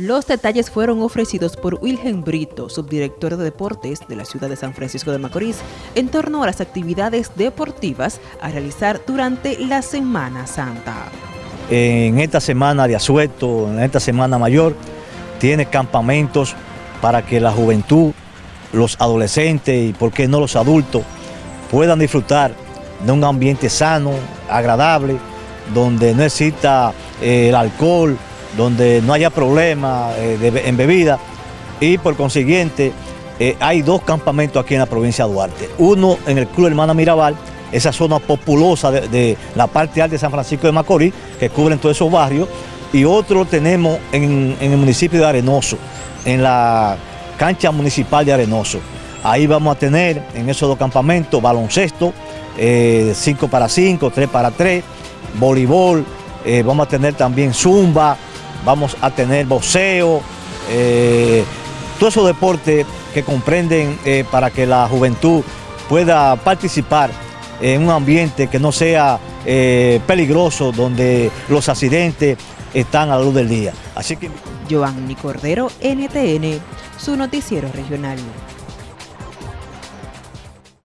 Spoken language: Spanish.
Los detalles fueron ofrecidos por Wilhelm Brito, subdirector de deportes de la ciudad de San Francisco de Macorís, en torno a las actividades deportivas a realizar durante la Semana Santa. En esta semana de asueto, en esta semana mayor, tiene campamentos para que la juventud, los adolescentes y por qué no los adultos puedan disfrutar de un ambiente sano, agradable, donde no exista eh, el alcohol, donde no haya problema eh, en bebida y por consiguiente eh, hay dos campamentos aquí en la provincia de Duarte. Uno en el Club Hermana Mirabal, esa zona populosa de, la parte alta de San Francisco de Macorís, que cubren todos esos barrios, y otro tenemos en, el municipio de Arenoso, en la cancha municipal de Arenoso. Ahí vamos a tener en esos dos campamentos baloncesto, 5 eh, para 5, 3 para 3, voleibol, vamos a tener también zumba, vamos a tener boxeo, eh, todos esos deportes que comprenden eh, para que la juventud pueda participar en un ambiente que no sea eh, peligroso, donde los accidentes están a la luz del día. Así que... Cordero, NTN, su noticiero regional.